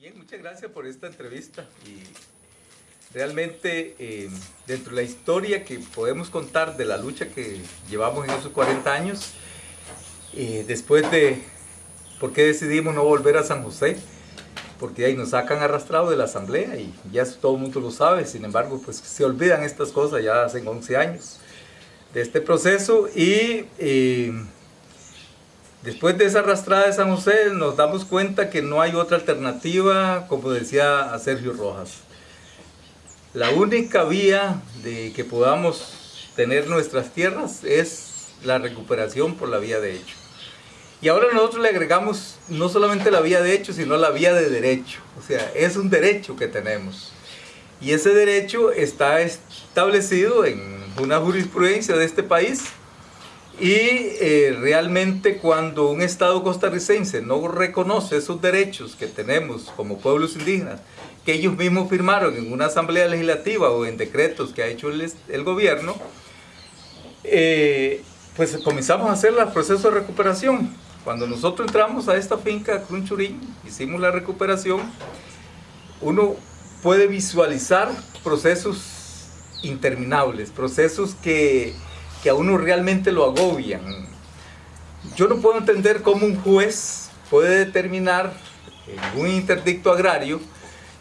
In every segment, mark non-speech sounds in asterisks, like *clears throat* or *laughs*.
Bien, muchas gracias por esta entrevista. Y realmente eh, dentro de la historia que podemos contar de la lucha que llevamos en esos 40 años, eh, después de por qué decidimos no volver a San José, porque ahí nos sacan arrastrado de la asamblea y ya todo el mundo lo sabe, sin embargo pues se olvidan estas cosas ya hace 11 años de este proceso y eh, después de esa arrastrada de San José nos damos cuenta que no hay otra alternativa, como decía Sergio Rojas. La única vía de que podamos tener nuestras tierras es la recuperación por la vía de hecho. Y ahora nosotros le agregamos no solamente la vía de hecho, sino la vía de derecho. O sea, es un derecho que tenemos. Y ese derecho está establecido en una jurisprudencia de este país y eh, realmente cuando un Estado costarricense no reconoce esos derechos que tenemos como pueblos indígenas, que ellos mismos firmaron en una asamblea legislativa o en decretos que ha hecho el, gobierno, eh, pues comenzamos a hacer el proceso de recuperación. Cuando nosotros entramos a esta finca Crunchurín, hicimos la recuperación, uno puede visualizar procesos interminables, procesos que, que a uno realmente lo agobian. Yo no puedo entender cómo un juez puede determinar en un interdicto agrario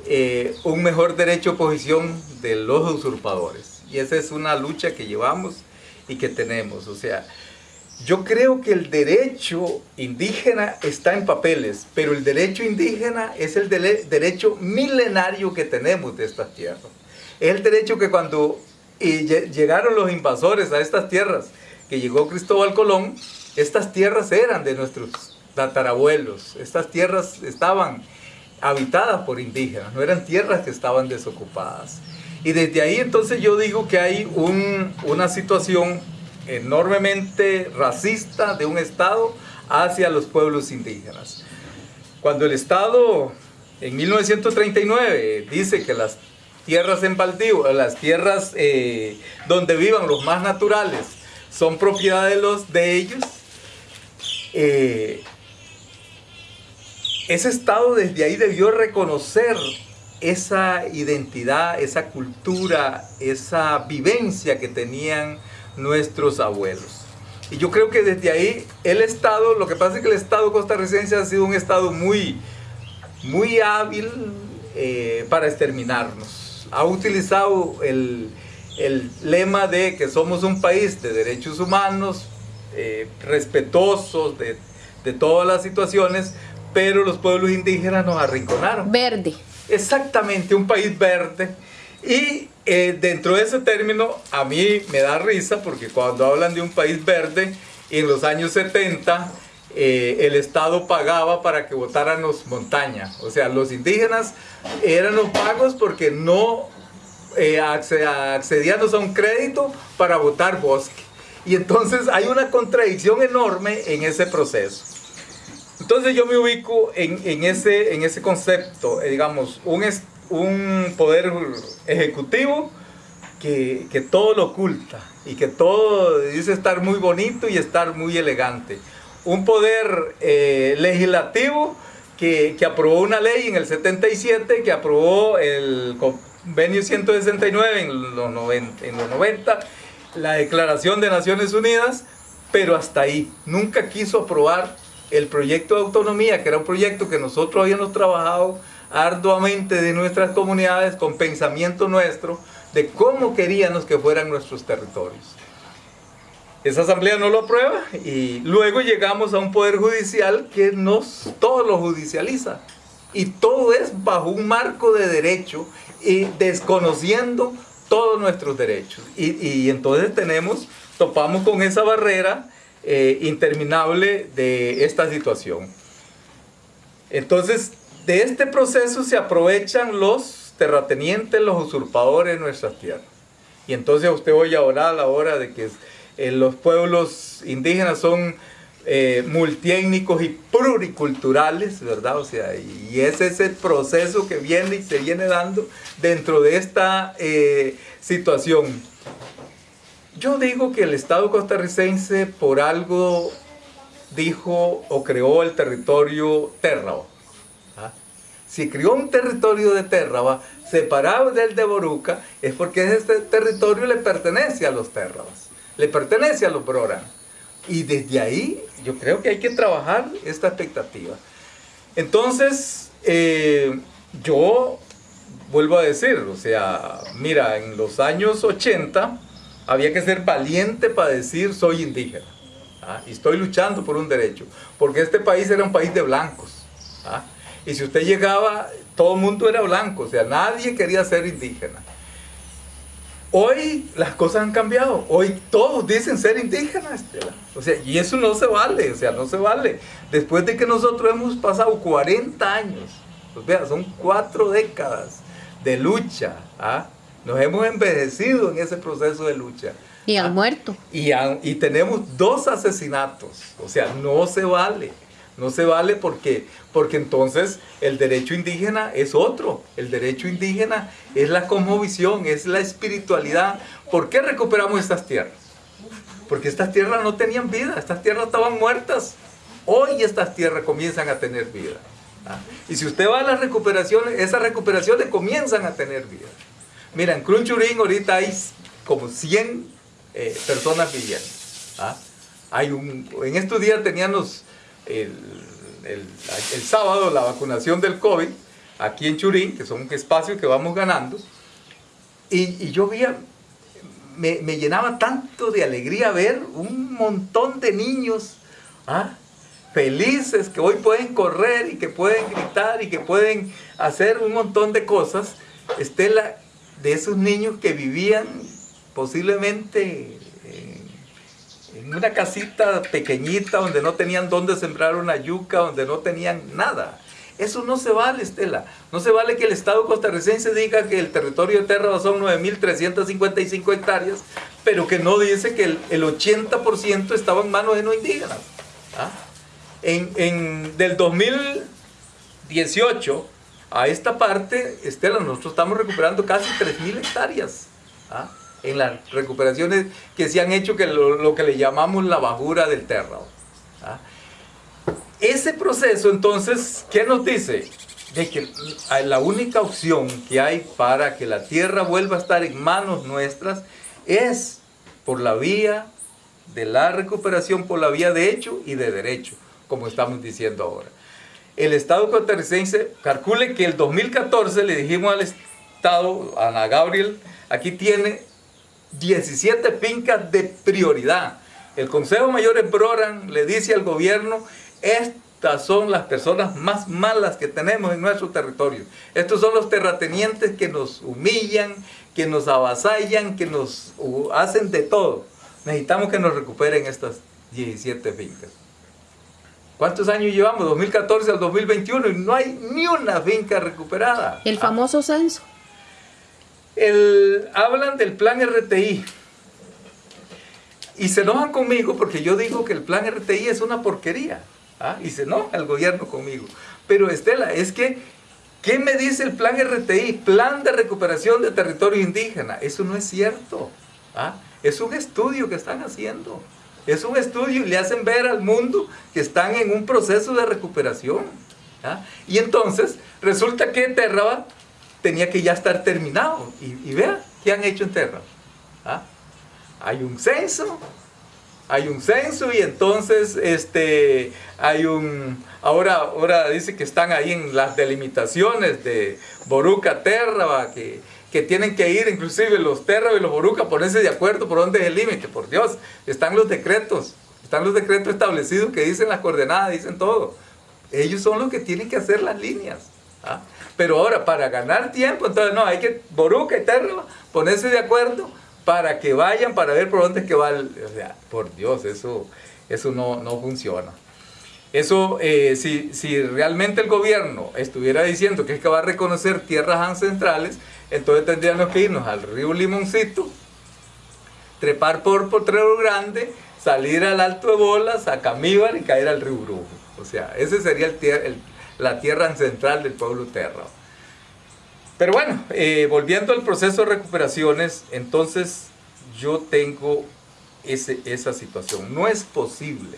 eh, un mejor derecho de posición de los usurpadores. Y esa es una lucha que llevamos y que tenemos. O sea, yo creo que el derecho indígena está en papeles, pero el derecho indígena es el derecho milenario que tenemos de estas tierras. Es el derecho que cuando llegaron los invasores a estas tierras, que llegó Cristóbal Colón, estas tierras eran de nuestros tatarabuelos. Estas tierras estaban habitadas por indígenas, no eran tierras que estaban desocupadas. Y desde ahí entonces yo digo que hay una situación enormemente racista de un Estado hacia los pueblos indígenas. Cuando el Estado en 1939 dice que las tierras en baldío, las tierras eh, donde vivan los más naturales, son propiedad de, los, de ellos, eh, ese Estado desde ahí debió reconocer esa identidad, esa cultura, esa vivencia que tenían nuestros abuelos. Y yo creo que desde ahí el Estado, lo que pasa es que el Estado costarricense ha sido un Estado muy, muy hábil eh, para exterminarnos. Ha utilizado el, lema de que somos un país de derechos humanos, eh, respetuosos de, de todas las situaciones, pero los pueblos indígenas nos arrinconaron. Verde. Exactamente, un país verde. Y eh, dentro de ese término, a mí me da risa porque cuando hablan de un país verde, en los años 70, eh, el Estado pagaba para que votáramos montaña. O sea, los indígenas eran los pagos porque no eh, accedíamos a un crédito para votar bosque. Y entonces hay una contradicción enorme en ese proceso. Entonces yo me ubico en, ese, concepto, digamos, un, un poder ejecutivo que, todo lo oculta y que todo dice estar muy bonito y estar muy elegante. Un poder eh, legislativo que, aprobó una ley en el 77, que aprobó el convenio 169 en los 90, en los 90 la Declaración de Naciones Unidas, pero hasta ahí. Nunca quiso aprobar el proyecto de autonomía, que era un proyecto que nosotros habíamos trabajado arduamente de nuestras comunidades con pensamiento nuestro de cómo queríamos que fueran nuestros territorios. Esa asamblea no lo aprueba y luego llegamos a un poder judicial que nos todo lo judicializa. Y todo es bajo un marco de derecho y desconociendo todos nuestros derechos. Y, entonces tenemos topamos con esa barrera eh, interminable de esta situación. Entonces de este proceso se aprovechan los terratenientes, los usurpadores de nuestras tierras. Y entonces usted oye ahora a la hora de que eh, los pueblos indígenas son eh, multiétnicos y pluriculturales, ¿verdad? O sea, y ese es el proceso que viene y se viene dando dentro de esta eh, situación. Yo digo que el Estado costarricense por algo dijo o creó el territorio Terrao si crió un territorio de Térraba separado del de Boruca, es porque este territorio le pertenece a los Térrabas, le pertenece a los Broran. Y desde ahí yo creo que hay que trabajar esta expectativa. Entonces, eh, yo vuelvo a decir, o sea, mira, en los años 80 había que ser valiente para decir soy indígena. ¿ah? Y estoy luchando por un derecho. Porque este país era un país de blancos. ¿ah? Y si usted llegaba, todo el mundo era blanco, o sea, nadie quería ser indígena. Hoy las cosas han cambiado, hoy todos dicen ser indígenas, O sea, y eso no se vale, o sea, no se vale. Después de que nosotros hemos pasado 40 años, pues vea, son cuatro décadas de lucha, ¿ah? nos hemos envejecido en ese proceso de lucha. Y han ¿ah? muerto. Y, y tenemos dos asesinatos, o sea, no se vale. No se vale porque, porque entonces el derecho indígena es otro. El derecho indígena es la cosmovisión, es la espiritualidad. ¿Por qué recuperamos estas tierras? Porque estas tierras no tenían vida, estas tierras estaban muertas. Hoy estas tierras comienzan a tener vida. ¿ah? Y si usted va a las recuperaciones, esas recuperaciones comienzan a tener vida. Mira, en Crunchurín ahorita hay como 100 eh, personas viviendo. ¿ah? Hay un, en estos días teníamos el, sábado la vacunación del COVID aquí en Churín, que son un espacio que vamos ganando, y, yo veía, me, me, llenaba tanto de alegría ver un montón de niños ¿ah? felices que hoy pueden correr y que pueden gritar y que pueden hacer un montón de cosas. Estela, de esos niños que vivían posiblemente en una casita pequeñita donde no tenían dónde sembrar una yuca, donde no tenían nada. Eso no se vale, Estela. No se vale que el Estado costarricense diga que el territorio de Terra son 9.355 hectáreas, pero que no dice que el, 80% estaba en manos de no indígenas. ¿Ah? En, en, del 2018 a esta parte, Estela, nosotros estamos recuperando casi 3.000 hectáreas. ¿Ah? En las recuperaciones que se han hecho, que lo, que le llamamos la bajura del terrao. ¿ah? Ese proceso, entonces, ¿qué nos dice? De que la única opción que hay para que la tierra vuelva a estar en manos nuestras es por la vía de la recuperación, por la vía de hecho y de derecho, como estamos diciendo ahora. El Estado costarricense calcule que el 2014 le dijimos al Estado, a Ana Gabriel, aquí tiene 17 fincas de prioridad. El Consejo Mayor en le dice al gobierno, estas son las personas más malas que tenemos en nuestro territorio. Estos son los terratenientes que nos humillan, que nos avasallan, que nos hacen de todo. Necesitamos que nos recuperen estas 17 fincas. ¿Cuántos años llevamos? 2014 al 2021 y no hay ni una finca recuperada. El famoso censo. El, hablan del plan RTI. Y se enojan conmigo porque yo digo que el plan RTI es una porquería. ¿ah? Y se enoja el gobierno conmigo. Pero Estela, es que, ¿qué me dice el plan RTI? Plan de recuperación de territorio indígena. Eso no es cierto. ¿ah? Es un estudio que están haciendo. Es un estudio y le hacen ver al mundo que están en un proceso de recuperación. ¿ah? Y entonces resulta que Terraba tenía que ya estar terminado. Y, vea, ¿qué han hecho en Terra? ¿Ah? Hay un censo, hay un censo y entonces este, hay un... Ahora, ahora dice que están ahí en las delimitaciones de Boruca, Terra, que, que tienen que ir inclusive los Terra y los Boruca ponerse de acuerdo por dónde es el límite. Por Dios, están los decretos, están los decretos establecidos que dicen las coordenadas, dicen todo. Ellos son los que tienen que hacer las líneas. ¿ah? Pero ahora, para ganar tiempo, entonces no, hay que, Boruca y Terra, ponerse de acuerdo para que vayan, para ver por dónde es que va el, o sea, por Dios, eso, eso no, no funciona. Eso, eh, si, si, realmente el gobierno estuviera diciendo que es que va a reconocer tierras ancestrales, entonces tendríamos que irnos al río Limoncito, trepar por Potrero Grande, salir al Alto de Bolas, a Camíbar y caer al río Brujo. O sea, ese sería el, el la tierra ancestral del pueblo terra. Pero bueno, eh, volviendo al proceso de recuperaciones, entonces yo tengo ese, esa situación. No es posible,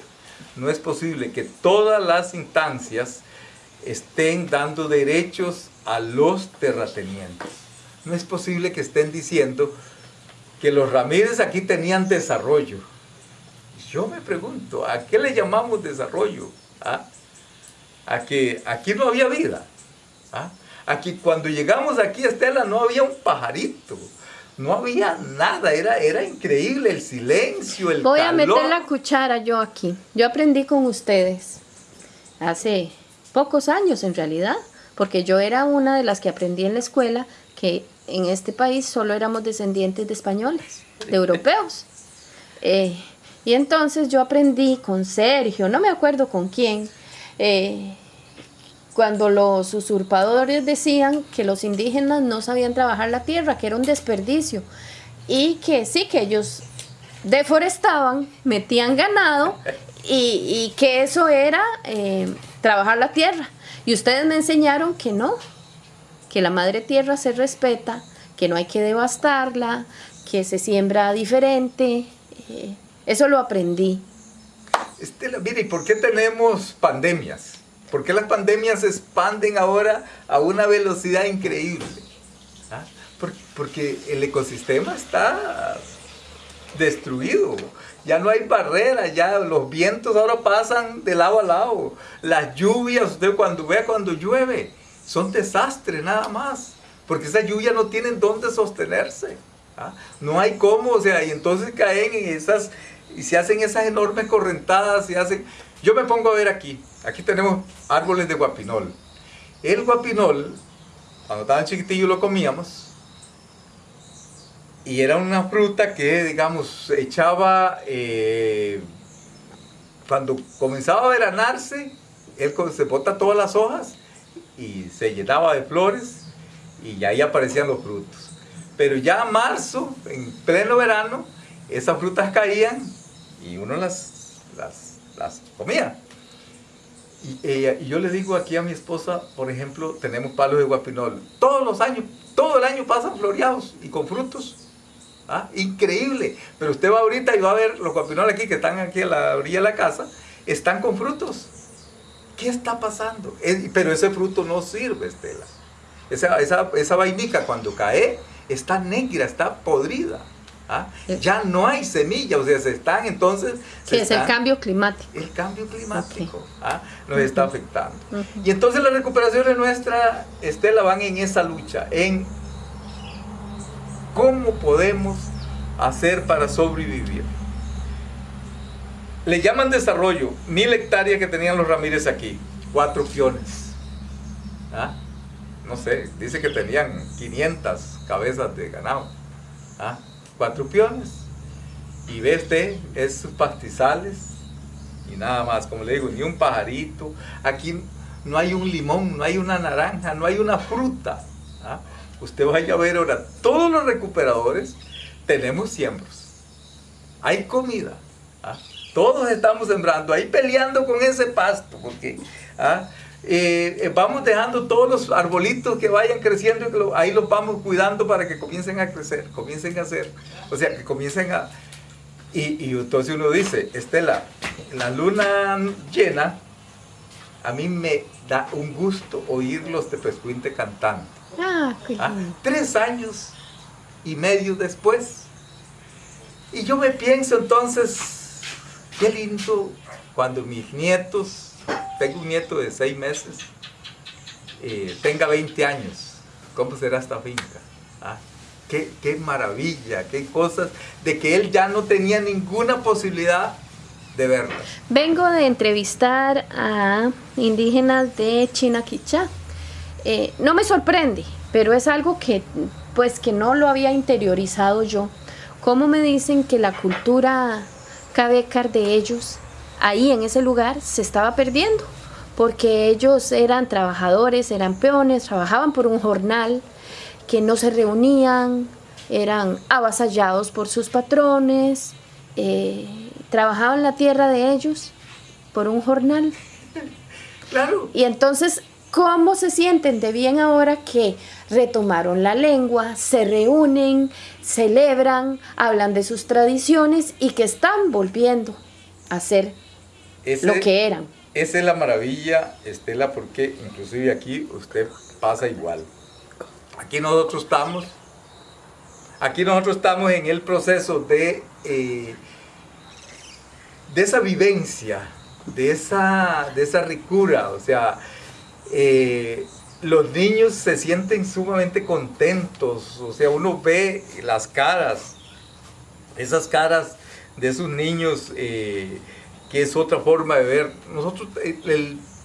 no es posible que todas las instancias estén dando derechos a los terratenientes. No es posible que estén diciendo que los Ramírez aquí tenían desarrollo. Yo me pregunto, ¿a qué le llamamos desarrollo? ¿Ah? A que aquí no había vida. ¿Ah? Aquí cuando llegamos aquí, Estela, no había un pajarito. No había nada, era, era increíble el silencio, el Voy calor. a meter la cuchara yo aquí. Yo aprendí con ustedes hace pocos años en realidad, porque yo era una de las que aprendí en la escuela que en este país solo éramos descendientes de españoles, de europeos. *laughs* Eh, y entonces yo aprendí con Sergio, no me acuerdo con quién, eh, cuando los usurpadores decían que los indígenas no sabían trabajar la tierra, que era un desperdicio, y que sí, que ellos deforestaban, metían ganado y, que eso era eh, trabajar la tierra. Y ustedes me enseñaron que no, que la madre tierra se respeta, que no hay que devastarla, que se siembra diferente. eh, eso lo aprendí. Estela, mire, ¿y por qué tenemos pandemias? ¿Por qué las pandemias se expanden ahora a una velocidad increíble? ¿Ah? Por- Porque el ecosistema está destruido. Ya no hay barreras, ya los vientos ahora pasan de lado a lado. Las lluvias, usted cuando vea cuando llueve, son desastres nada más. Porque esas lluvias no tienen dónde sostenerse. ¿ah? No hay cómo, o sea, y entonces caen en esas, y se hacen esas enormes correntadas, se hacen... Yo me pongo a ver aquí, aquí tenemos árboles de guapinol. El guapinol, cuando estaban chiquitillos lo comíamos, y era una fruta que, digamos, echaba, eh, cuando comenzaba a veranarse, él se bota todas las hojas y se llenaba de flores y ahí aparecían los frutos. Pero ya a marzo, en pleno verano, esas frutas caían y uno las, las, las comía. Y, yo le digo aquí a mi esposa, por ejemplo, tenemos palos de guapinol. Todos los años, todo el año pasan floreados y con frutos. ¿Ah? Increíble. Pero usted va ahorita y va a ver los guapinoles aquí que están aquí a la orilla de la casa, están con frutos. ¿Qué está pasando? Pero ese fruto no sirve, Estela. Esa, esa, esa vainica cuando cae está negra, está podrida. ¿Ah? Ya no hay semillas, o sea, se están entonces... se Que es el cambio climático. el cambio climático ¿ah? nos está afectando. Y entonces las recuperaciones nuestras, Estela, van en esa lucha, en cómo podemos hacer para sobrevivir. Le llaman desarrollo, mil hectáreas que tenían los Ramírez aquí, cuatro piones. ¿Ah? No sé, dice que tenían 500 cabezas de ganado. ¿Ah? Cuatro piones. Y ve usted, es sus pastizales, y nada más, como le digo, ni un pajarito. Aquí no hay un limón, no hay una naranja, no hay una fruta. ¿ah? Usted vaya a ver ahora, todos los recuperadores tenemos siembros. Hay comida. ¿ah? Todos estamos sembrando, ahí peleando con ese pasto, porque ¿ah? Eh, vamos dejando todos los arbolitos que vayan creciendo, y que lo- ahí los vamos cuidando para que comiencen a crecer, comiencen a hacer, o sea, que comiencen a, y, y entonces uno dice, Estela, la luna llena, a mí me da un gusto oír los tepescuinte cantando. Ah, qué ¿ah? Tres años y medio después. Y yo me pienso entonces, qué lindo cuando mis nietos, tengo un nieto de seis meses, eh, tenga 20 años, ¿cómo será esta finca? ¿Ah? Qué, qué maravilla, qué cosas, de que él ya no tenía ninguna posibilidad de verlas. Vengo de entrevistar a indígenas de Chinaquichá. Eh, no me sorprende, pero es algo que pues que no lo había interiorizado yo. ¿Cómo me dicen que la cultura cabecar de ellos ahí en ese lugar se estaba perdiendo? Porque ellos eran trabajadores, eran peones, trabajaban por un jornal, que no se reunían, eran avasallados por sus patrones, eh, trabajaban la tierra de ellos por un jornal. Claro, Y entonces, ¿cómo se sienten de bien ahora que retomaron la lengua, se reúnen, celebran, hablan de sus tradiciones y que están volviendo a ser ese- lo que eran? esa es la maravilla, Estela, porque inclusive aquí usted pasa igual. Aquí nosotros estamos, aquí nosotros estamos en el proceso de, eh, de esa vivencia, de esa, de esa ricura, o sea, eh, los niños se sienten sumamente contentos, o sea, uno ve las caras, esas caras de esos niños, eh, que es otra forma de ver. Nosotros,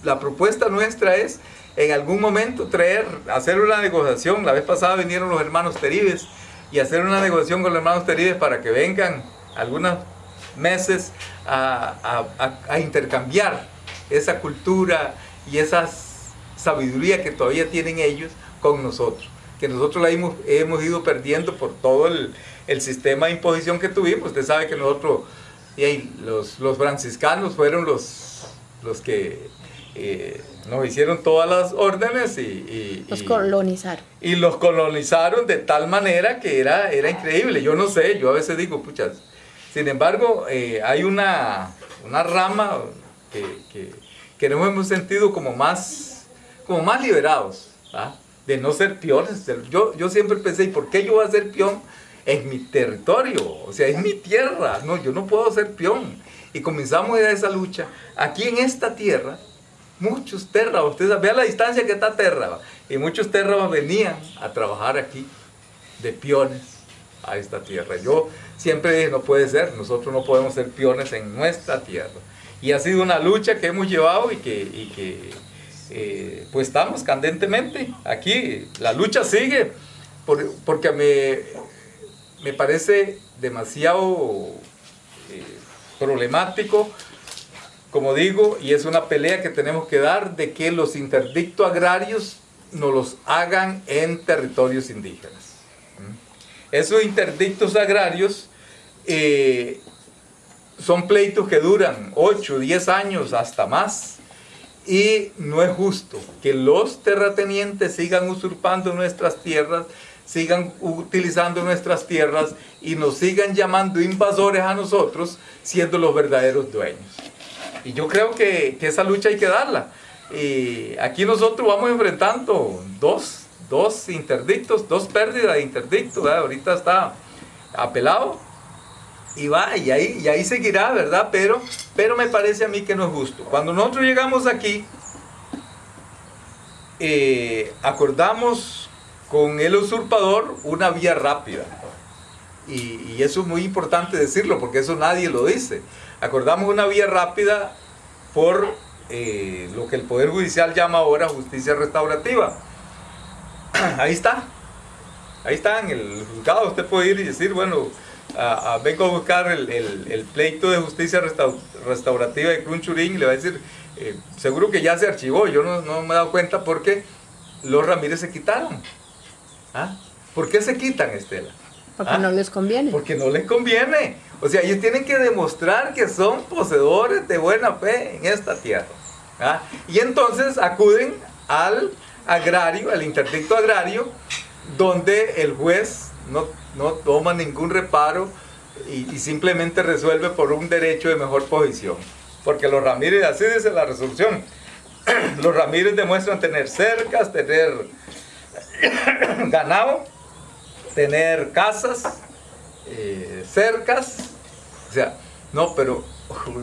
la propuesta nuestra es en algún momento traer, hacer una negociación. La vez pasada vinieron los hermanos Teribes y hacer una negociación con los hermanos Teribes para que vengan algunos meses a, intercambiar esa cultura y esa sabiduría que todavía tienen ellos con nosotros, que nosotros la hemos, hemos ido perdiendo por todo el, el, sistema de imposición que tuvimos. Usted sabe que nosotros, y los, los franciscanos fueron los, los que eh, nos hicieron todas las órdenes y, los colonizaron. Y los colonizaron de tal manera que era, era increíble. Yo no sé, yo a veces digo, puchas. Sin embargo, eh, hay una, una rama que, que, nos hemos sentido como más, como más liberados, de no ser peones. Yo, yo siempre pensé, ¿y por qué yo voy a ser peón en mi territorio? O sea, es mi tierra. No, yo no puedo ser peón. Y comenzamos esa lucha. Aquí en esta tierra, muchos terras, ustedes vean la distancia que está Terra, y muchos terras venían a trabajar aquí de peones a esta tierra. Yo siempre dije, no puede ser, nosotros no podemos ser peones en nuestra tierra. Y ha sido una lucha que hemos llevado y que, que eh, pues estamos candentemente aquí. La lucha sigue porque me, me parece demasiado eh, problemático como digo, y es una pelea que tenemos que dar de que los interdictos agrarios no los hagan en territorios indígenas. Esos interdictos agrarios eh, son pleitos que duran 8, 10 años, hasta más. Y no es justo que los terratenientes sigan usurpando nuestras tierras, sigan utilizando nuestras tierras y nos sigan llamando invasores a nosotros, siendo los verdaderos dueños. Y yo creo que, esa lucha hay que darla. Y aquí nosotros vamos enfrentando dos, dos interdictos, dos pérdidas de interdicto. Ahorita está apelado y va, y ahí, y ahí seguirá, ¿verdad? Pero, pero me parece a mí que no es justo. Cuando nosotros llegamos aquí, eh, acordamos con el usurpador una vía rápida. Y, eso es muy importante decirlo, porque eso nadie lo dice acordamos una vía rápida por eh, lo que el Poder Judicial llama ahora justicia restaurativa. *clears throat* Ahí está, ahí está en el juzgado, usted puede ir y decir, bueno, vengo a buscar el, pleito de justicia restaurativa de Crunchurín y le va a decir, eh, seguro que ya se archivó, yo no, me he dado cuenta porque los Ramírez se quitaron. ¿Ah? ¿Por qué se quitan, Estela? Porque ¿Ah? no les conviene. Porque no les conviene. O sea, ellos tienen que demostrar que son poseedores de buena fe en esta tierra. ¿ah? Y entonces acuden al agrario, al interdicto agrario, donde el juez no, no toma ningún reparo y, y, simplemente resuelve por un derecho de mejor posición. Porque los Ramírez, así dice la resolución, *clears throat* los Ramírez demuestran tener cercas, tener ganado, tener casas, eh, cercas. O sea, no, pero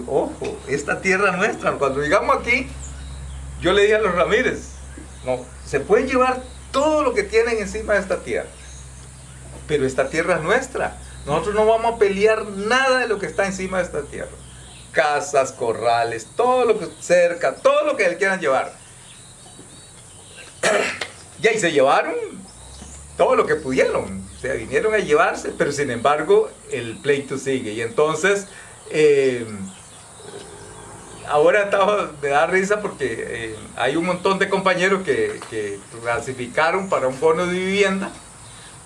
ojo, esta tierra nuestra, cuando llegamos aquí, yo le dije a los Ramírez, no, se pueden llevar todo lo que tienen encima de esta tierra, pero esta tierra es nuestra. Nosotros no vamos a pelear nada de lo que está encima de esta tierra. Casas, corrales, todo lo que cerca, todo lo que quieran llevar. Y ahí se llevaron todo lo que pudieron. O sea, vinieron a llevarse, pero sin embargo el pleito sigue. Y entonces, eh, ahora me da risa porque eh, hay un montón de compañeros que, clasificaron para un bono de vivienda,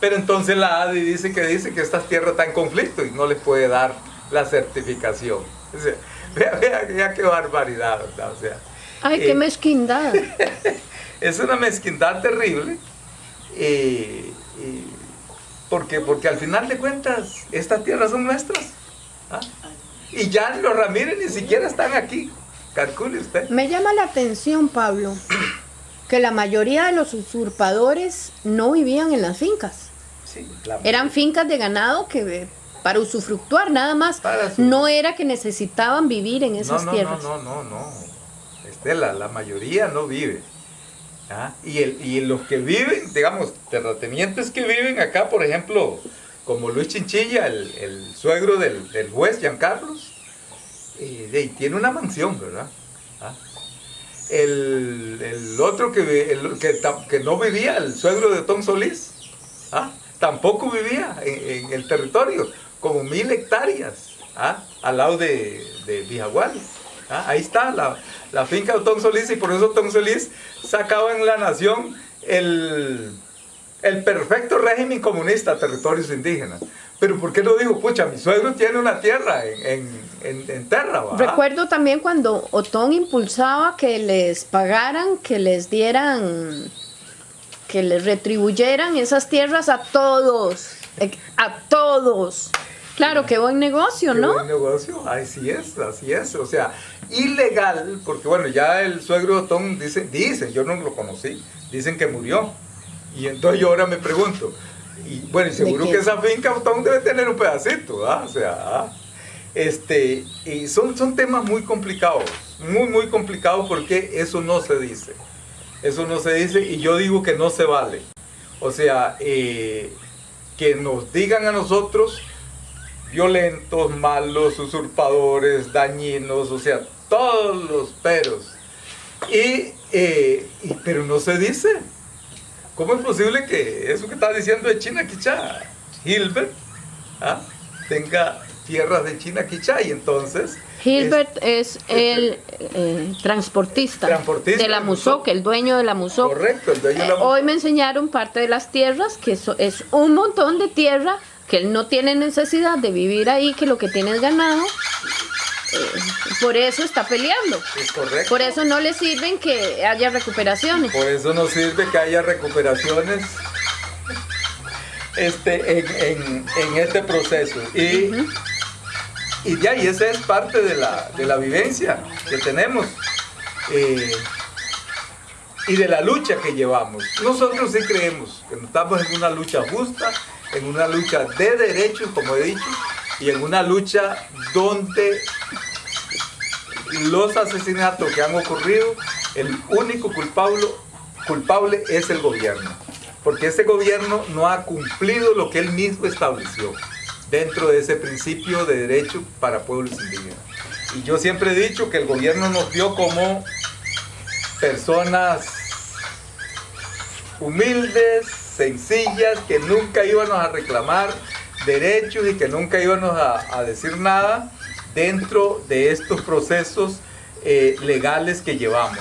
pero entonces la ADI dice que dice que estas tierras están en conflicto y no les puede dar la certificación. O sea, *laughs* vea, vea, qué barbaridad, O sea, Ay, qué eh, mezquindad. *laughs* es una mezquindad terrible. Porque, porque al final de cuentas, estas tierras son nuestras. ¿ah? Y ya los Ramírez ni siquiera están aquí. calcule usted. Me llama la atención, Pablo, que la mayoría de los usurpadores no vivían en las fincas. Sí, la- Eran fincas de ganado que eh, para usufructuar nada más. Su- No era que necesitaban vivir en esas no, no, tierras. No, no, no, no. Estela, la mayoría no vive. Y, el, y los que viven, digamos, terratenientes que viven acá, por ejemplo, como Luis Chinchilla, el, el suegro del, del juez Giancarlos, eh, de ahí tiene una mansión, ¿verdad? El, el otro que, el que, que no vivía, el suegro de Tom Solís, ¿ah? tampoco vivía en, en el territorio, como mil hectáreas, ¿ah? al lado de, de Vijagual. ¿ah? Ahí está la, la finca de Tom Solís y por eso Tom Solís sacaba en la nación el, el perfecto régimen comunista, territorios indígenas. Pero ¿por qué no dijo, pucha, mi suegro tiene una tierra en, en, Terra. Recuerdo también cuando Otón impulsaba que les pagaran, que les dieran, que les retribuyeran esas tierras a todos, eh, a todos. Claro, qué buen negocio, Qué ¿no? buen negocio, así es, así es. O sea, ilegal, porque bueno, ya el suegro de Tom dice, dicen, yo no lo conocí, dicen que murió. Y entonces yo ahora me pregunto, y bueno, y seguro que esa finca Tom debe tener un pedacito, ¿ah? O sea, ¿ah? este, y son, son temas muy complicados, muy, muy complicados porque eso no se dice. Eso no se dice y yo digo que no se vale. O sea, eh, que nos digan a nosotros violentos, malos, usurpadores, dañinos, o sea, todos los peros. Y, eh, y- pero no se dice. ¿Cómo es posible que eso que está diciendo de China Quichá, Hilbert, ah, tenga tierras de China Quichá y entonces... Gilbert es el eh, transportista, Transportista de la Musoc, el dueño de la Musoc. correcto, el dueño de la Eh, hoy me enseñaron parte de las tierras, que eso es un montón de tierra, que él no tiene necesidad de vivir ahí, que lo que tiene es ganado. Eh, por eso está peleando. es correcto. Por eso no le sirven que haya recuperaciones. Por eso nos sirve que haya recuperaciones este, en, en- en este proceso. Y, y ya, y esa es parte de la, de la vivencia que tenemos eh, y de la lucha que llevamos. Nosotros sí creemos que estamos en una lucha justa, en una lucha de derechos, como he dicho, y en una lucha donde los asesinatos que han ocurrido, el único culpable, culpable es el gobierno. Porque ese gobierno no ha cumplido lo que él mismo estableció dentro de ese principio de derecho para pueblos indígenas. Y yo siempre he dicho que el gobierno nos vio como personas humildes, sencillas, que nunca íbamos a reclamar derechos y que nunca íbamos a, decir nada dentro de estos procesos eh, legales que llevamos.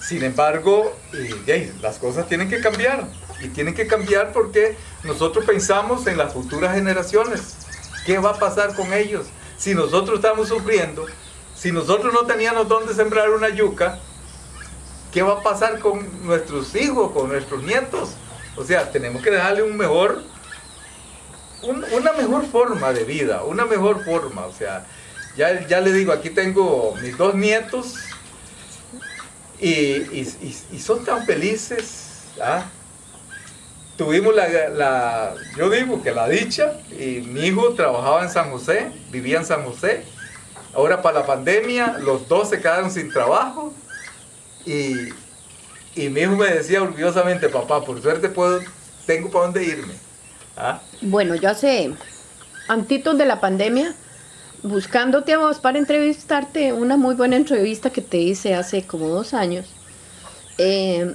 Sin embargo, eh, las cosas tienen que cambiar y tienen que cambiar porque nosotros pensamos en las futuras generaciones. ¿Qué va a pasar con ellos? Si nosotros estamos sufriendo, si nosotros no teníamos dónde sembrar una yuca, ¿qué va a pasar con nuestros hijos, con nuestros nietos? O sea, tenemos que dejarle un mejor, un- una mejor forma de vida, una mejor forma. O sea, ya, ya le digo, aquí tengo mis dos nietos y, son tan felices. ¿ah? Tuvimos la- yo digo que la dicha, y mi hijo trabajaba en San José, vivía en San José. Ahora para la pandemia, los dos se quedaron sin trabajo. Y, y mi hijo me decía orgullosamente, papá, por suerte puedo, tengo para dónde irme. ¿Ah? Bueno, yo hace, antitos de la pandemia, buscándote a vos para entrevistarte, una muy buena entrevista que te hice hace como dos años, eh,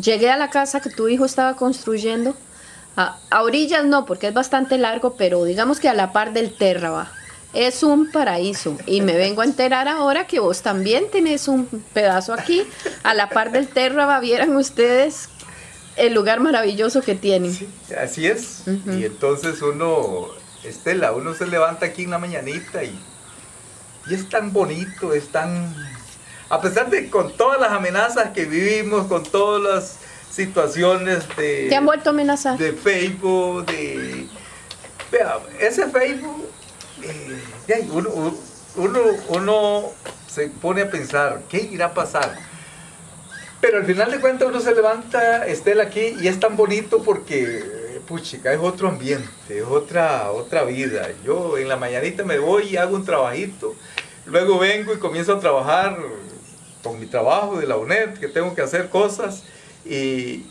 llegué a la casa que tu hijo estaba construyendo, a, a orillas no, porque es bastante largo, pero digamos que a la par del Terraba. Es un paraíso y me vengo a enterar ahora que vos también tenés un pedazo aquí, a la par del Terraba, vieran ustedes el lugar maravilloso que tienen. Sí, así es. Y entonces uno, Estela, uno se levanta aquí en la mañanita y, y es tan bonito, es tan... A pesar de con todas las amenazas que vivimos, con todas las situaciones de... ¿Te han vuelto a amenazar? de Facebook, de... Vea, ese Facebook, uno, uno, se pone a pensar, ¿qué irá a pasar? Pero al final de cuentas uno se levanta, Estela, aquí y es tan bonito porque, puchica, es otro ambiente, es otra, otra vida. Yo en la mañanita me voy y hago un trabajito, luego vengo y comienzo a trabajar con mi trabajo de la UNED, que tengo que hacer cosas y,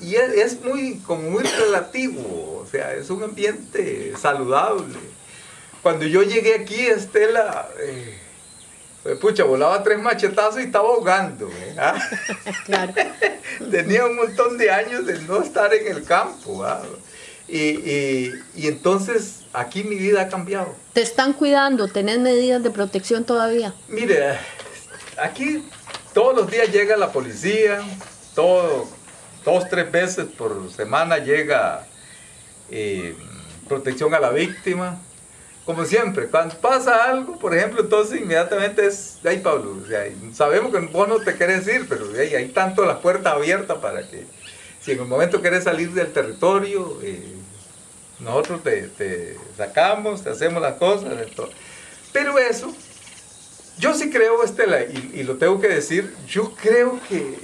y es, muy, como muy relativo, o sea, es un ambiente saludable. Cuando yo llegué aquí, Estela, eh, pues, pucha, volaba tres machetazos y estaba ahogando. *laughs* ¿ah? Claro. *laughs* Tenía un montón de años de no estar en el campo. Y, y, entonces aquí mi vida ha cambiado. ¿Te están cuidando? ¿Tenés medidas de protección todavía? Mire, aquí todos los días llega la policía, todo, dos, tres veces por semana llega eh, protección a la víctima. Como siempre, cuando pasa algo, por ejemplo, entonces inmediatamente es, ay Pablo, sabemos que vos no te querés ir, pero hay tanto las puertas abiertas para que si en un momento querés salir del territorio, eh, nosotros te, sacamos, te hacemos las cosas. Pero eso, yo sí creo, Estela, y lo tengo que decir, yo creo que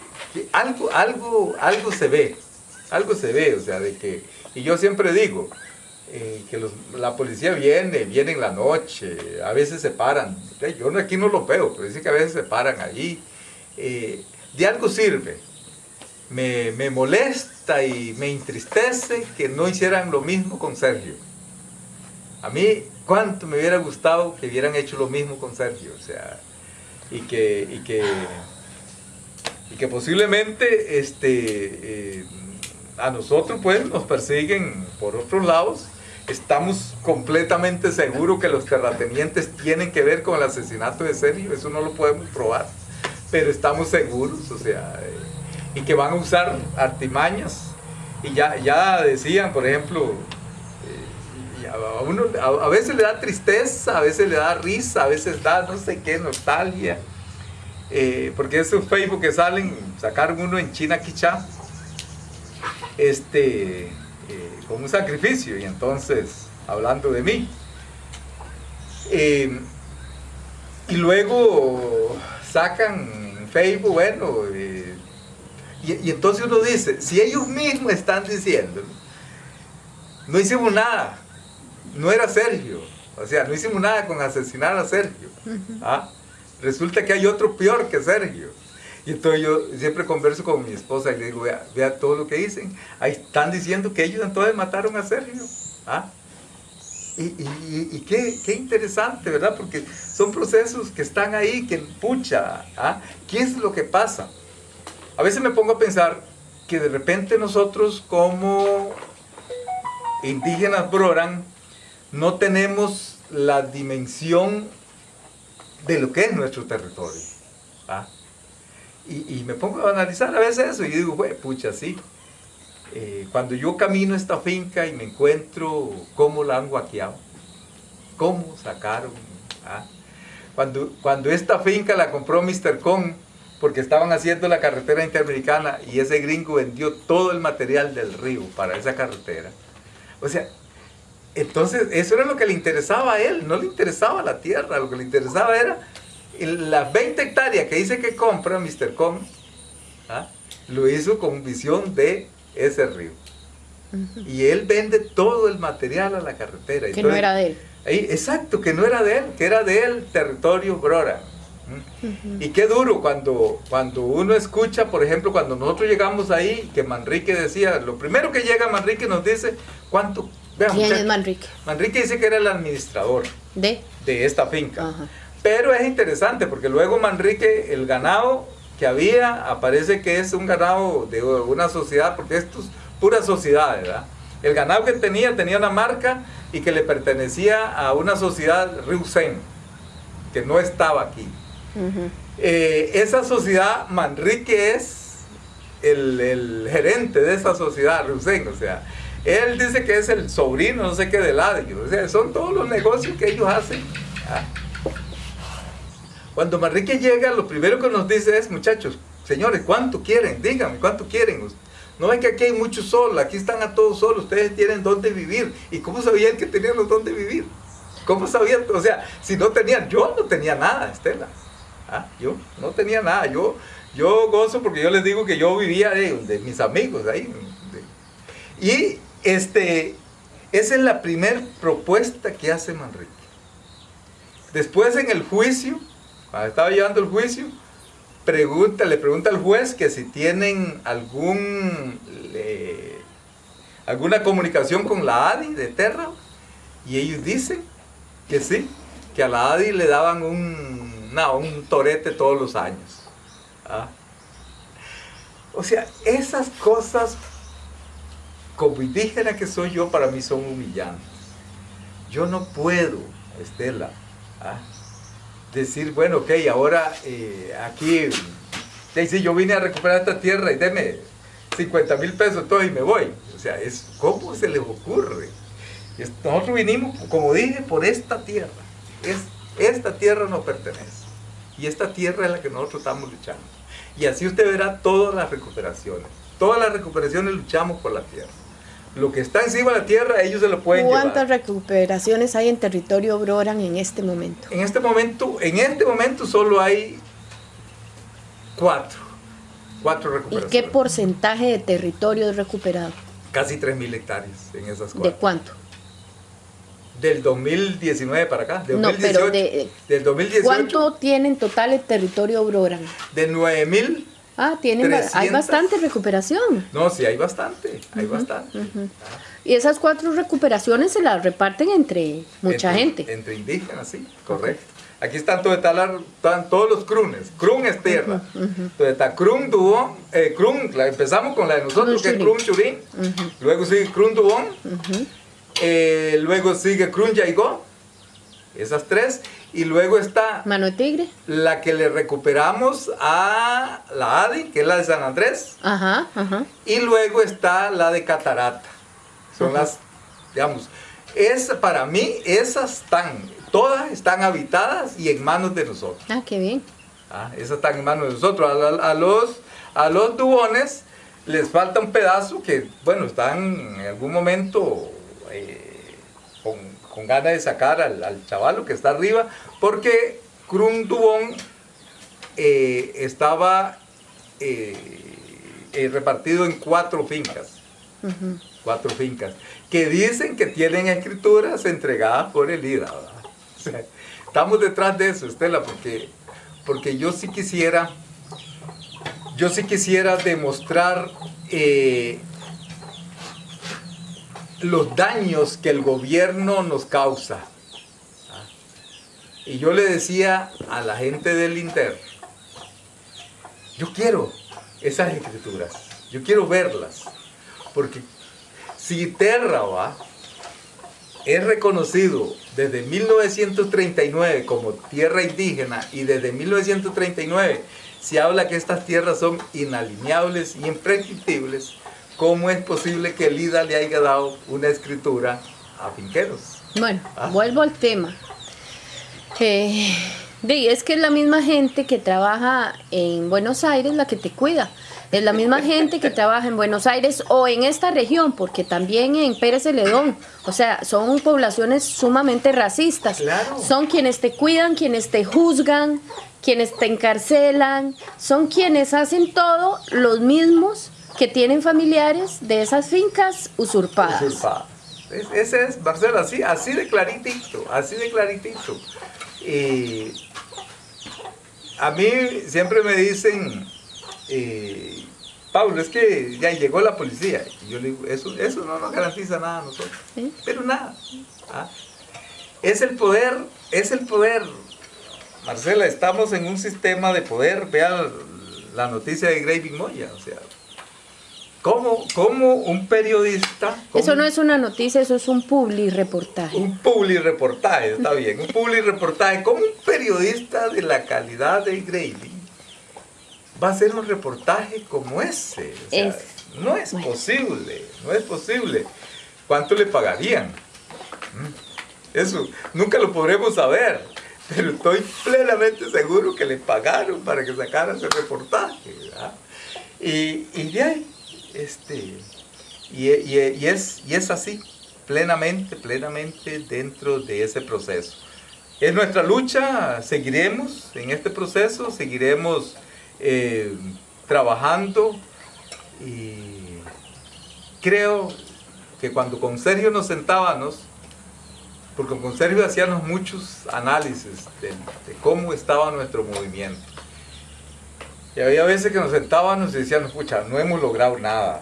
algo, algo, algo se ve, algo se ve, o sea, de que, y yo siempre digo, eh, que la policía viene, viene en la noche, a veces se paran, yo aquí no lo veo, pero dice que a veces se paran allí, eh, de algo sirve, me, me, molesta y me entristece que no hicieran lo mismo con Sergio. A mí, cuánto me hubiera gustado que hubieran hecho lo mismo con Sergio, o sea, y que, y que y que posiblemente este, eh, a nosotros pues nos persiguen por otros lados. Estamos completamente seguros que los terratenientes tienen que ver con el asesinato de Sergio, eso no lo podemos probar, pero estamos seguros, o sea, eh, y que van a usar artimañas. Y ya, ya decían, por ejemplo, eh, a, uno, a, veces le da tristeza, a veces le da risa, a veces da no sé qué, nostalgia. Eh, porque esos Facebook que salen, sacaron uno en China Quichá, este, eh, con un sacrificio, y entonces, hablando de mí. Eh, y luego sacan en Facebook, bueno, y, y, entonces uno dice, si ellos mismos están diciendo, no hicimos nada, no era Sergio, o sea, no hicimos nada con asesinar a Sergio. ¿ah? Resulta que hay otro peor que Sergio. Y entonces yo siempre converso con mi esposa y le digo, vea, todo lo que dicen. Ahí están diciendo que ellos entonces mataron a Sergio. ¿Ah? Y, qué, interesante, ¿verdad? Porque son procesos que están ahí, que pucha, ¿ah? ¿qué es lo que pasa? A veces me pongo a pensar que de repente nosotros como indígenas Broran no tenemos la dimensión de lo que es nuestro territorio. Y, me pongo a analizar a veces eso y digo, güey, pucha, sí. Eh, cuando yo camino esta finca y me encuentro cómo la han guaqueado, cómo sacaron. Cuando, cuando esta finca la compró Mr. Con, porque estaban haciendo la carretera interamericana y ese gringo vendió todo el material del río para esa carretera. O sea, entonces, eso era lo que le interesaba a él, no le interesaba la tierra, lo que le interesaba era las 20 hectáreas que dice que compra Mr. Kong, ¿ah? lo hizo con visión de ese río. Y él vende todo el material a la carretera. Que no era de él. exacto, que no era de él, que era de él territorio Brora. Y qué duro cuando, cuando uno escucha, por ejemplo, cuando nosotros llegamos ahí, que Manrique decía, lo primero que llega Manrique nos dice, ¿cuánto ¿Quién es Manrique? Manrique dice que era el administrador de, de esta finca. Pero es interesante porque luego Manrique, el ganado que había, aparece que es un ganado de una sociedad, porque esto es pura sociedad, ¿verdad? El ganado que tenía tenía una marca y que le pertenecía a una sociedad Riusen, que no estaba aquí. Eh, esa sociedad, Manrique es el, el, gerente de esa sociedad Riusen, o sea, él dice que es el sobrino, no sé qué, de Ladio. O sea, son todos los negocios que ellos hacen. Ah. Cuando Manrique llega, lo primero que nos dice es, muchachos, señores, ¿cuánto quieren? Díganme, ¿cuánto quieren? No ven que aquí hay mucho sol, aquí están a todos solos, ustedes tienen dónde vivir. ¿Y cómo sabían que tenían dónde vivir? ¿Cómo sabían? O sea, si no tenían, yo no tenía nada, Estela. ¿ah? Yo no tenía nada, yo, yo gozo porque yo les digo que yo vivía de, mis amigos ahí. y este, esa es la primera propuesta que hace Manrique. Después en el juicio, cuando estaba llevando el juicio, pregunta, le pregunta al juez que si tienen algún, alguna comunicación con la ADI de Terra, y ellos dicen que sí, que a la ADI le daban un, un torete todos los años. ¿ah? O sea, esas cosas, como indígena que soy yo, para mí son humillantes. Yo no puedo, Estela, ¿ah? Decir, bueno, ok, ahora eh, aquí, sí, yo vine a recuperar esta tierra y deme 50 mil pesos todo y me voy. O sea, es, ¿cómo se les ocurre? Nosotros vinimos, como dije, por esta tierra. Es, esta tierra nos pertenece. Y esta tierra es la que nosotros estamos luchando. Y así usted verá todas las recuperaciones. Todas las recuperaciones luchamos por la tierra. Lo que está encima de la tierra, ellos se lo pueden ¿Cuántas recuperaciones hay en territorio Broran en este momento? En este momento, en este momento solo hay cuatro. Cuatro recuperaciones. ¿Y qué porcentaje de territorio es recuperado? Casi 3.000 hectáreas en esas cuatro. ¿De cuánto? Del 2019 para acá, no, pero de, del 2018. ¿Cuánto tiene en total el territorio Broran? De 9.000 Ah, tienen, hay bastante recuperación. No, sí, hay bastante, hay bastante. Y esas cuatro recuperaciones se las reparten entre mucha gente. Entre indígenas, sí, correcto. Aquí están, todo, están todos los crunes. Crun es tierra. Entonces está Crun Dubón, eh, Crun, empezamos con la de nosotros, que es Crun Churín. Luego sigue Crun Dubón. Eh, luego sigue Crun Yaigó. Esas tres. Y luego está... Mano de Tigre. La que le recuperamos a la ADI, que es la de San Andrés. Ajá, ajá. Y luego está la de Catarata. Son las, digamos, es, para mí esas están, todas están habitadas y en manos de nosotros. Ah, qué bien. Ah, esas están en manos de nosotros. A, los, a los dubones les falta un pedazo que, bueno, están en algún momento eh, con con ganas de sacar al, al chavalo que está arriba, porque Crun Dubón eh, estaba eh, eh, repartido en cuatro fincas. Cuatro fincas. Que dicen que tienen escrituras entregadas por el IDA. estamos detrás de eso, Estela, porque, porque yo sí quisiera, yo sí quisiera demostrar los daños que el gobierno nos causa. Y yo le decía a la gente del Inter, yo quiero esas escrituras, yo quiero verlas, porque si Terra es reconocido desde 1939 como tierra indígena y desde 1939 se habla que estas tierras son inalineables y imprescriptibles, ¿cómo es posible que el IDA le haya dado una escritura a finqueros? Bueno, ah. vuelvo al tema. Eh, es que es la misma gente que trabaja en Buenos Aires la que te cuida. Es la misma *laughs* gente que trabaja en Buenos Aires o en esta región, porque también en Pérez Celedón. O sea, son poblaciones sumamente racistas. Son quienes te cuidan, quienes te juzgan, quienes te encarcelan. Son quienes hacen todo los mismos que tienen familiares de esas fincas usurpadas. usurpadas. ese es, Marcelo, así, así de claritito, así de claritito. a mí siempre me dicen, eh, Pablo, es que ya llegó la policía. Y yo le digo, eso, eso no nos garantiza nada a nosotros. Pero nada. ¿ah? Es el poder, es el poder. Marcela, estamos en un sistema de poder. Vean la noticia de Graving Moya. O sea, ¿Cómo, cómo un periodista... eso no es una noticia, eso es un publi reportaje. Un publi reportaje, está bien. Un publi reportaje. ¿Cómo un periodista de la calidad de Grady va a hacer un reportaje como ese? no es posible, no es posible. ¿Cuánto le pagarían? Mm, eso nunca lo podremos saber, pero estoy plenamente seguro que le pagaron para que sacara ese reportaje. Y, y de ahí este, y, es, y es así, plenamente, plenamente dentro de ese proceso. es nuestra lucha, seguiremos en este proceso, seguiremos eh, trabajando y creo que cuando con Sergio nos sentábamos, porque con Sergio hacíamos muchos análisis de, cómo estaba nuestro movimiento. Y había veces que nos sentábamos y decíamos, pucha, no hemos logrado nada.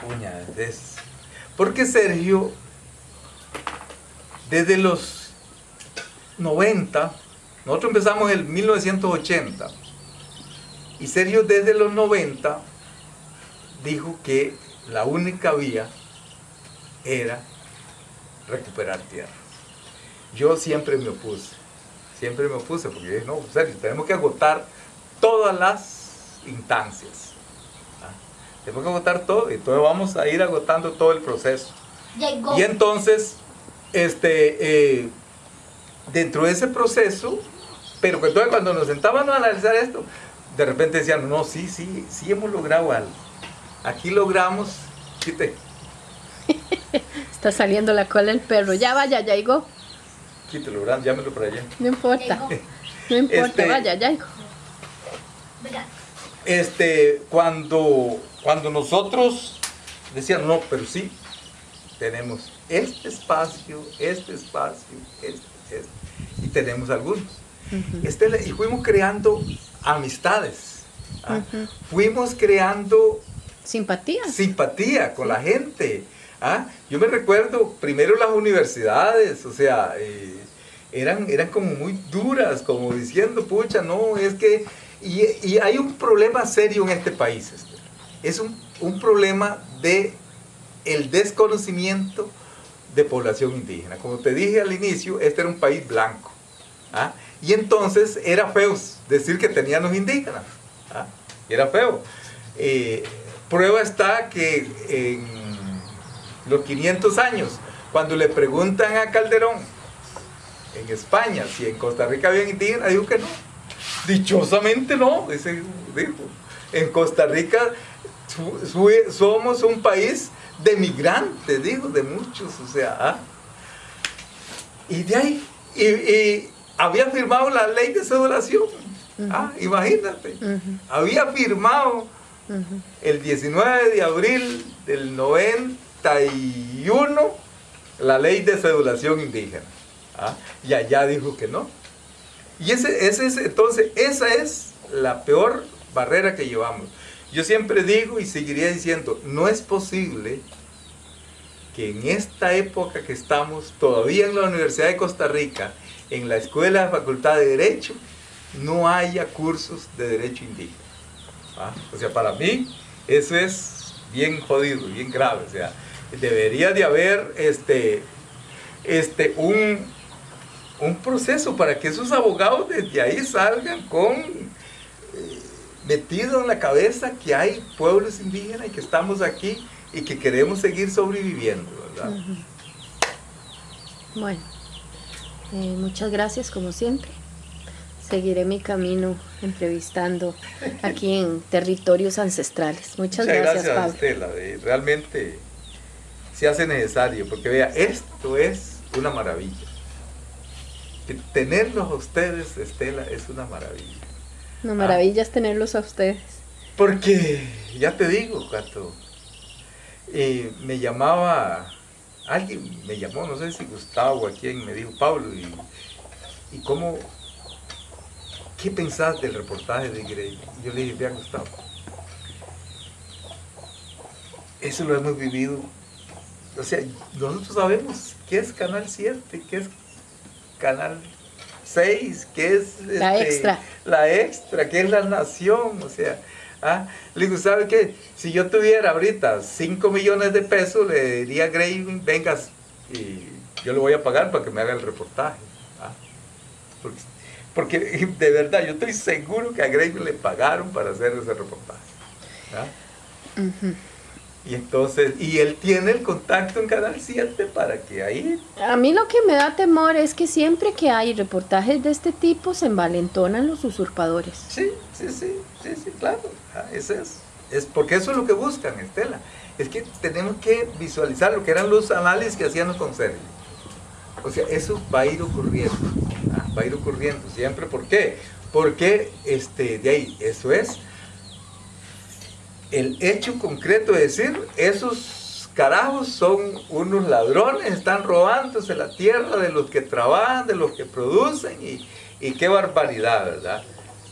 Puña, porque Sergio, desde los 90, nosotros empezamos en 1980, y Sergio desde los 90 dijo que la única vía era recuperar tierra. Yo siempre me opuse, siempre me opuse, porque dije, no, Sergio, tenemos que agotar todas las instancias. ¿ah? Tenemos que agotar todo, y entonces vamos a ir agotando todo el proceso. Y entonces, este, eh, dentro de ese proceso, pero entonces cuando nos sentábamos a analizar esto, de repente decían, no, sí, sí, sí hemos logrado algo. Aquí logramos, quite. *laughs* Está saliendo la cola del perro. Ya vaya, ya llegó. Quítelo, llámelo para allá. No importa. No importa, este, vaya, ya llegó. Este, cuando, cuando nosotros decían, no, pero sí, tenemos este espacio, este espacio, este, este y tenemos algunos. este, y fuimos creando amistades. ¿ah? Fuimos creando simpatía. Simpatía con la gente. ¿ah? Yo me recuerdo primero las universidades, o sea, eh, eran, eran como muy duras, como diciendo, pucha, no, es que... Y, hay un problema serio en este país. Es un, un problema de el desconocimiento de población indígena. Como te dije al inicio, este era un país blanco. ¿ah? Y entonces era feo decir que tenían los indígenas. ¿ah? Era feo. Eh, prueba está que en los 500 años, cuando le preguntan a Calderón en España si en Costa Rica había indígenas, dijo que no. *laughs* Dichosamente no, dijo. En Costa Rica somos un país de migrantes, dijo, de muchos, o sea. ¿ah? Y de ahí, y había firmado la ley de sedulación. ah, imagínate. Había firmado el 19 de abril del 91 la ley de sedulación indígena. ¿ah? Y allá dijo que no. Y ese, ese es, entonces, esa es la peor barrera que llevamos. Yo siempre digo y seguiría diciendo, no es posible que en esta época que estamos, todavía en la Universidad de Costa Rica, en la Escuela de Facultad de Derecho no haya cursos de Derecho Indígena. ¿Ah? O sea, para mí eso es bien jodido, bien grave. O sea, debería de haber este, este, un, un proceso para que esos abogados desde ahí salgan con eh, metido en la cabeza que hay pueblos indígenas y que estamos aquí y que queremos seguir sobreviviendo, ¿verdad? Bueno. Eh, muchas gracias como siempre. Seguiré mi camino entrevistando aquí en *laughs* territorios ancestrales. Muchas, gracias, gracias Estela. realmente se hace necesario, porque vea, esto es una maravilla. Tenerlos a ustedes, Estela, es una maravilla. Una maravilla es tenerlos a ustedes. Porque, ya te digo, Gato, eh, me llamaba alguien me llamó, no sé si Gustavo a quien me dijo, Pablo, y, y cómo, ¿qué pensás del reportaje de Grey? Yo le dije, vea Gustavo, eso lo hemos vivido, o sea, nosotros sabemos qué es Canal 7, qué es Canal 6, qué es la este, extra, la extra, qué es la nación, o sea, ¿Ah? Le digo, ¿sabe qué? Si yo tuviera ahorita 5 millones de pesos, le diría a Gray, vengas y yo le voy a pagar para que me haga el reportaje. ¿ah? Porque, de verdad, yo estoy seguro que a Gray le pagaron para hacer ese reportaje. ¿ah? Y entonces, y él tiene el contacto en Canal 7 para que ahí... A mí lo que me da temor es que siempre que hay reportajes de este tipo se envalentonan los usurpadores. Sí, sí, sí, sí, sí, claro. Ah, eso es. Es porque eso es lo que buscan, Estela. Es que tenemos que visualizar lo que eran los análisis que hacían los Sergio. O sea, eso va a ir ocurriendo. va a ir ocurriendo siempre. ¿Por qué? Porque este, de ahí, eso es el hecho concreto de decir, esos carajos son unos ladrones, están robándose la tierra de los que trabajan, de los que producen, y, qué barbaridad, ¿verdad?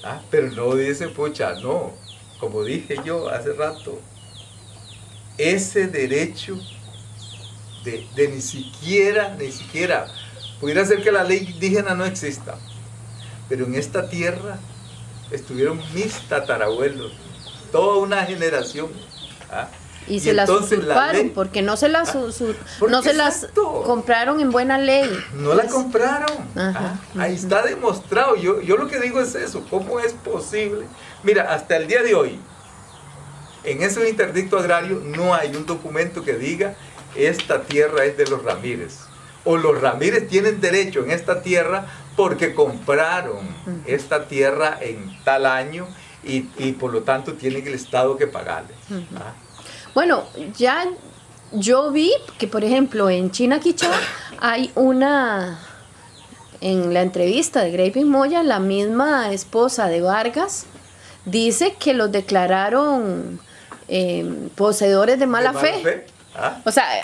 Ah, pero no dice, pucha, no, como dije yo hace rato, ese derecho de, de ni siquiera, ni siquiera, pudiera ser que la ley indígena no exista, pero en esta tierra estuvieron mis tatarabuelos, toda una generación. ¿ah? Y, se las usurparon, porque no se las, ¿Ah? no se las compraron en buena ley. No la compraron. ¿ah? Ahí está demostrado. Yo, yo lo que digo es eso. ¿Cómo es posible? Mira, hasta el día de hoy, en ese interdicto agrario no hay un documento que diga esta tierra es de los Ramírez. O los Ramírez tienen derecho en esta tierra porque compraron esta tierra en tal año y, por lo tanto tienen el Estado que pagarle. ¿ah? Bueno, ya yo vi que, por ejemplo, en China Quichá hay una, en la entrevista de Graving Moya, la misma esposa de Vargas dice que los declararon eh, poseedores de mala, fe. ¿Ah? O sea, *laughs*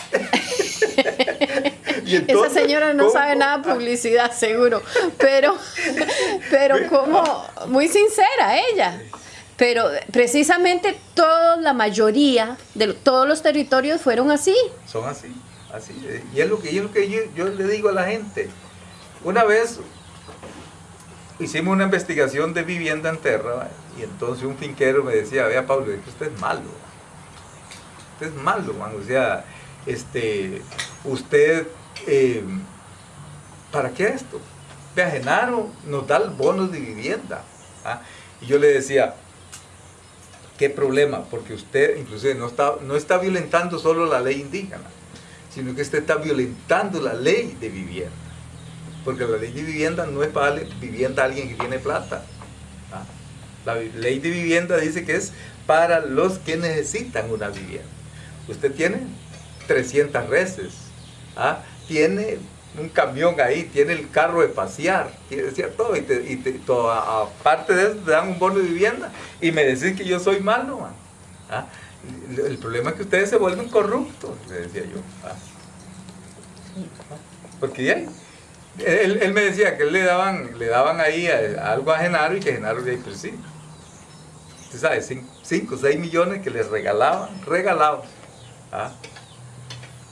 *laughs* *laughs* esa señora no sabe nada de publicidad, seguro, pero, *laughs* pero como muy sincera ella. Pero precisamente toda la mayoría de todos los territorios fueron así. Son así, así. Y es lo que, yo, yo, le digo a la gente. Una vez hicimos una investigación de vivienda en Terra y entonces un finquero me decía, vea Pablo, es que usted es malo. Usted es malo, man. O sea, este, usted, eh, ¿para qué esto? Vea, Genaro nos da el bono de vivienda. ¿ah? Y yo le decía, ¿Qué problema? Porque usted inclusive no está, no está violentando solo la ley indígena, sino que usted está violentando la ley de vivienda. Porque la ley de vivienda no es para vivienda a alguien que tiene plata. ¿ah? La ley de vivienda dice que es para los que necesitan una vivienda. Usted tiene 300 reses, ¿ah? Tiene un camión ahí, tiene el carro de pasear, tiene todo, y, te, aparte de eso te dan un bono de vivienda y me decís que yo soy malo, man. ¿Ah? El problema es que ustedes se vuelven corruptos, le decía yo. ¿Ah? Porque ya, él, me decía que le daban, le daban ahí algo a Genaro y que Genaro le pues sí. Usted sabe, 5 o 6 millones que les regalaban, regalados. ¿ah?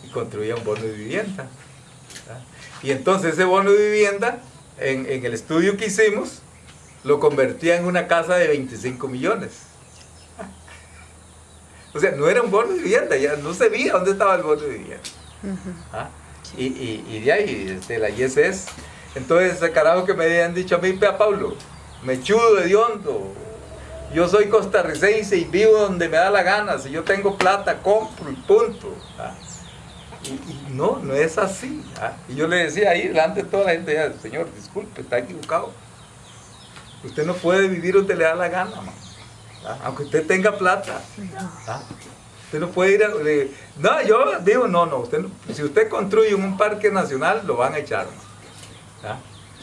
Y construía un bono de vivienda. Y entonces ese bono de vivienda, en, el estudio que hicimos, lo convertía en una casa de 25 millones. O sea, no era un bono de vivienda, ya no se veía dónde estaba el bono de vivienda. ¿Ah? y, de ahí, este, la ISS. Entonces, ese carajo que me habían dicho a mí, vea Pablo, me chudo de hondo. Yo soy costarricense y vivo donde me da la gana. Si yo tengo plata, compro y punto. ¿Ah? No, no es así. ¿ah? Y yo le decía ahí delante de toda la gente, señor, disculpe, está equivocado. Usted no puede vivir donde le da la gana, ¿ah? aunque usted tenga plata. ¿ah? Usted no puede ir a... no, yo digo, no, no, si usted construye un parque nacional, lo van a echar.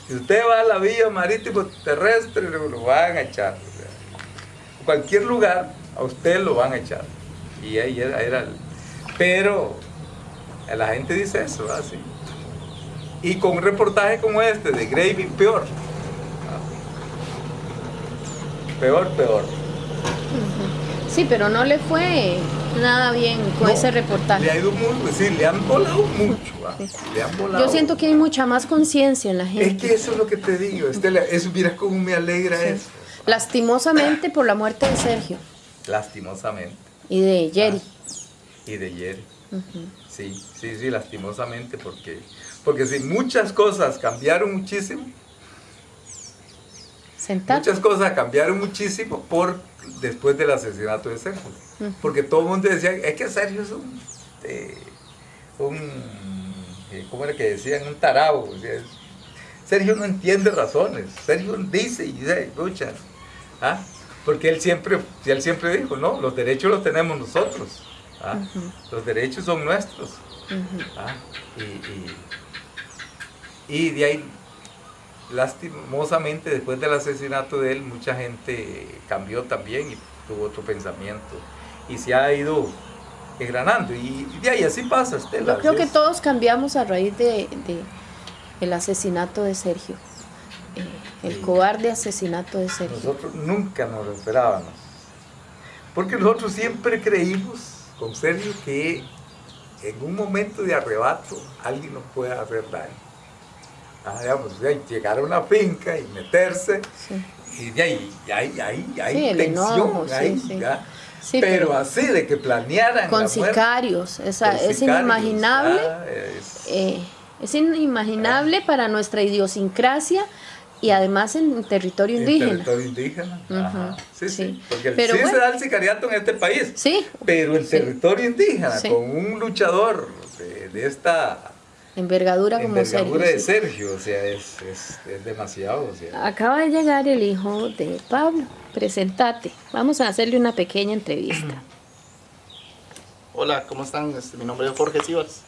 Si usted va a la vía marítimo terrestre, lo van a echar. cualquier lugar, a usted lo van a echar. Y ahí era, era el... Pero la gente dice eso, así. Y con un reportaje como este de Gravy, peor. Peor, peor. Sí, pero no le fue nada bien con ese reportaje. Le ha ido muy, sí, le han volado mucho. ¿ah? Le han volado. Yo siento que hay mucha más conciencia en la gente. Es que eso es lo que te digo, Estela, eso mira cómo me alegra eso. Lastimosamente por la muerte de Sergio. Lastimosamente. Y de Jerry. y de Jerry. Sí, sí, sí, lastimosamente, porque, porque si muchas cosas cambiaron muchísimo, muchas cosas cambiaron muchísimo por después del asesinato de Sergio. Porque todo el mundo decía, es que Sergio es un, eh, un eh, ¿cómo era que decían? Un tarabo. Sergio no entiende razones. Sergio dice y dice, escucha. ¿ah? Porque él siempre, él siempre dijo, no, los derechos los tenemos nosotros. ¿Ah? Los derechos son nuestros. ¿ah? y, de ahí, lastimosamente después del asesinato de él mucha gente cambió también y tuvo otro pensamiento y se ha ido engranando y, de ahí así pasa Estela. Yo creo que todos cambiamos a raíz de, el asesinato de Sergio, eh, el cobarde asesinato de Sergio. Nosotros nunca nos lo esperábamos, porque nosotros siempre creímos con Sergio que en un momento de arrebato alguien nos puede hacer daño. Ah, digamos, llegar a una finca y meterse, y de ahí, ahí, ahí, ahí tensión, pero, así de que planearan. Con sicarios, es inimaginable. Ah, eh, es, inimaginable para nuestra idiosincrasia y además en territorio indígena. En territorio indígena. sí, sí, Porque sí se da el sicariato en este país. Sí. Pero el territorio indígena, con un luchador de, esta envergadura como envergadura de Sergio, o sea, es, demasiado. Acaba de llegar el hijo de Pablo. Presentate. Vamos a hacerle una pequeña entrevista. *clears throat* Hola, ¿cómo están? Este, mi nombre es Jorge Sivas,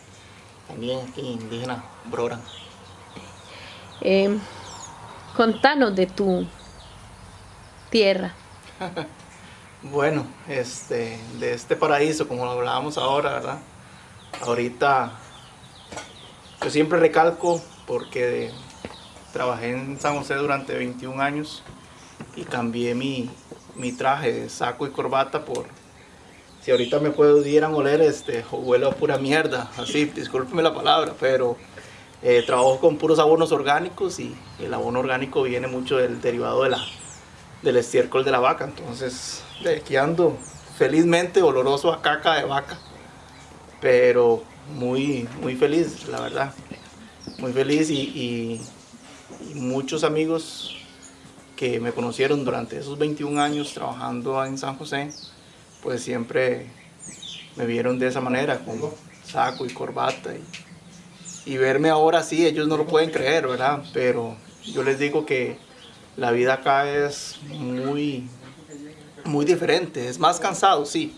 también aquí indígena Broran. Eh, Contanos de tu tierra. *laughs* bueno, este, de este paraíso, como lo hablábamos ahora, ¿verdad? Ahorita yo siempre recalco porque trabajé en San José durante 21 años y cambié mi, traje de saco y corbata por, si ahorita me pudieran oler, este, huelo a pura mierda, así, discúlpeme la palabra, pero eh, trabajo con puros abonos orgánicos y el abono orgánico viene mucho del derivado de la, del estiércol de la vaca. Entonces, de aquí ando felizmente oloroso a caca de vaca, pero muy, muy feliz, la verdad. Muy feliz y, muchos amigos que me conocieron durante esos 21 años trabajando en San José, pues siempre me vieron de esa manera, con saco y corbata y y verme ahora sí, ellos no lo pueden creer, ¿verdad? Pero yo les digo que la vida acá es muy, muy diferente, es más cansado, sí,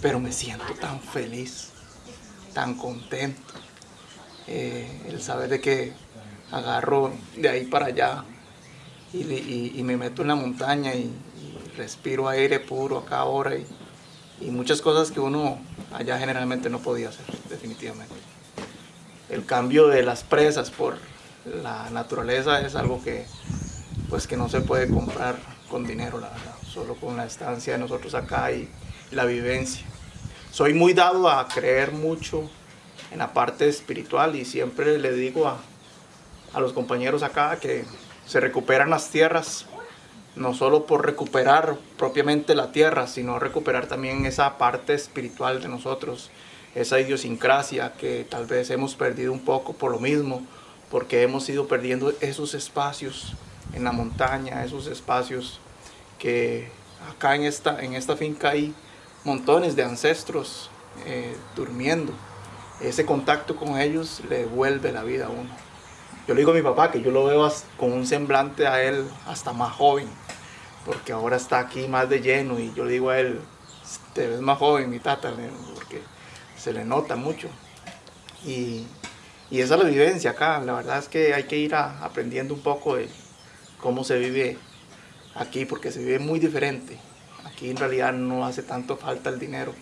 pero me siento tan feliz, tan contento. Eh, el saber de que agarro de ahí para allá y, me meto en la montaña y, respiro aire puro acá ahora y, y muchas cosas que uno allá generalmente no podía hacer, definitivamente el cambio de las presas por la naturaleza es algo que, pues, que no se puede comprar con dinero, solo con la estancia de nosotros acá y la vivencia. Soy muy dado a creer mucho en la parte espiritual y siempre le digo a, a los compañeros acá que se recuperan las tierras, no solo por recuperar propiamente la tierra, sino recuperar también esa parte espiritual de nosotros, esa idiosincrasia que tal vez hemos perdido un poco por lo mismo, porque hemos ido perdiendo esos espacios en la montaña, esos espacios que acá en esta, en esta finca hay montones de ancestros eh, durmiendo. Ese contacto con ellos le vuelve la vida a uno. Yo le digo a mi papá que yo lo veo con un semblante a él hasta más joven, porque ahora está aquí más de lleno y yo le digo a él, te ves más joven, mi tata, porque se le nota mucho. Y, esa es la vivencia acá. La verdad es que hay que ir aprendiendo un poco de cómo se vive aquí, porque se vive muy diferente. Aquí en realidad no hace tanto falta el dinero,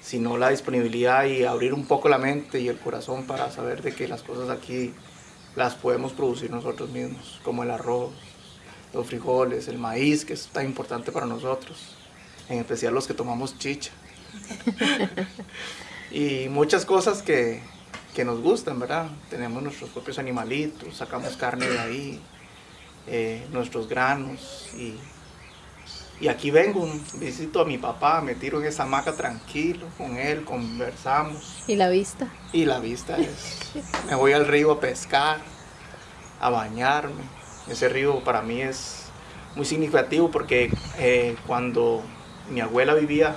sino la disponibilidad y abrir un poco la mente y el corazón para saber de que las cosas aquí las podemos producir nosotros mismos, como el arroz, los frijoles, el maíz, que es tan importante para nosotros, en especial los que tomamos chicha. *laughs* y muchas cosas que, nos gustan, ¿verdad? Tenemos nuestros propios animalitos, sacamos carne de ahí, eh, nuestros granos y, y aquí vengo, visito a mi papá, me tiro en esa hamaca tranquilo con él, conversamos. ¿Y la vista? Y la vista es, me voy al río a pescar, a bañarme. Ese río para mí es muy significativo porque eh, cuando mi abuela vivía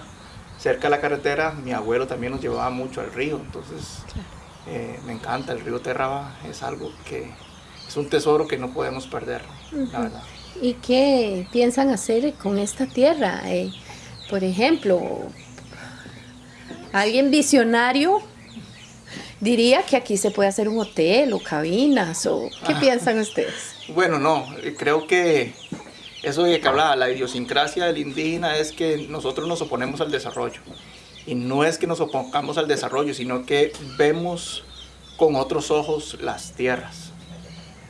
cerca de la carretera, mi abuelo también nos llevaba mucho al río, entonces eh, me encanta, el río Terraba es algo que es un tesoro que no podemos perder, la verdad. ¿Y qué piensan hacer con esta tierra? Eh, por ejemplo, alguien visionario diría que aquí se puede hacer un hotel o cabinas o ¿qué piensan ustedes? Bueno, no, creo que eso de que hablaba, la idiosincrasia del indígena es que nosotros nos oponemos al desarrollo. Y no es que nos opongamos al desarrollo, sino que vemos con otros ojos las tierras.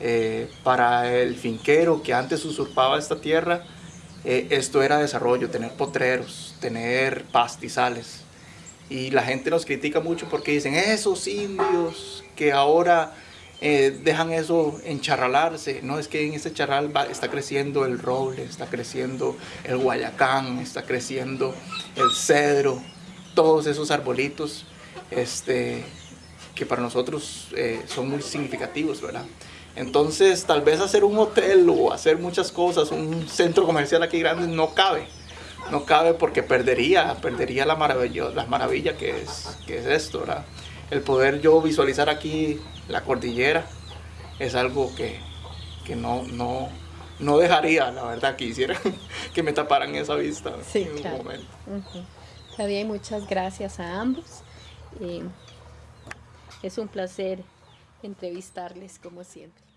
Eh, para el finquero que antes usurpaba esta tierra, eh, esto era desarrollo, tener potreros, tener pastizales. Y la gente nos critica mucho porque dicen, esos indios que ahora eh, dejan eso encharralarse. No, es que en ese charral está creciendo el roble, está creciendo el guayacán, está creciendo el cedro, todos esos arbolitos este, que para nosotros eh, son muy significativos, ¿verdad? Entonces, tal vez hacer un hotel o hacer muchas cosas, un centro comercial aquí grande, no cabe. No cabe porque perdería, perdería la maravilla que es, que es esto, ¿verdad? El poder yo visualizar aquí la cordillera es algo que, que no, no, no dejaría, la verdad, que hiciera *laughs* que me taparan esa vista sí, en claro. un momento. Está bien, muchas gracias a ambos. es un placer entrevistarles como siempre.